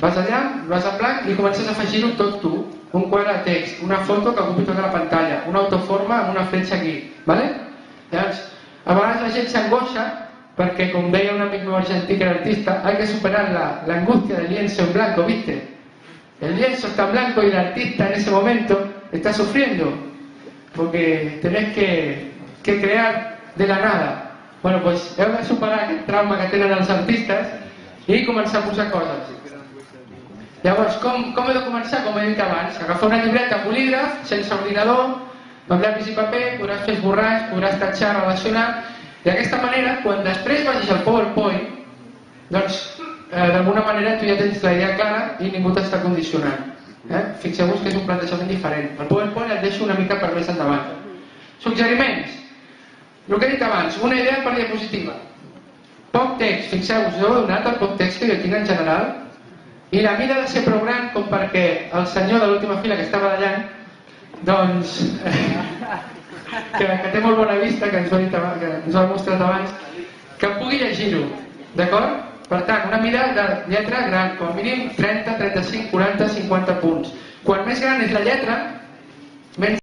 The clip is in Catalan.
vas allà, vas en blanc i comences a afegir-ho tot tu. Un quadre de text, una foto que ocupi tota la pantalla, una autoforma amb una fletxa aquí. ¿vale? Llavors, a vegades la gent s'angoixa perquè, com deia un amic meu argentí que era artista, hay que superar la, la angustia del lienzo en blanco, ¿viste? El lienzo está en blanco y el artista en ese momento está sufriendo porque tenés que, que crear de la nada. Bueno, pues heu de superar aquest trauma que tenen els artistes i començar a posar coses. Llavors, com, com he de començar? Com he dit abans, agafar una llibreta bolígraf, sense ordinador, amb llapis i paper, podràs fer esborrars, podràs tatxar, relacionar, d'aquesta manera, quan després vagis al PowerPoint, doncs, eh, d'alguna manera tu ja tens la idea clara i ningú t'està condicionant. Eh? Fixeu-vos que és un plantejament diferent. El PowerPoint el deixo una mica per més endavant. Suggeriments. El que he dit abans, una idea per diapositiva. Poc text, fixeu-vos, jo he donat el poc text que jo tinc en general, mida ha de ser prou gran com perquè el senyor de l'última fila que estava ballant doncs que, que té molt bona vista que ens ho ha, dit que ens ho ha mostrat abans que pugui llegir-ho d'acord? per tant, una mida de lletra gran com a mínim 30, 35, 40, 50 punts quan més gran és la lletra menys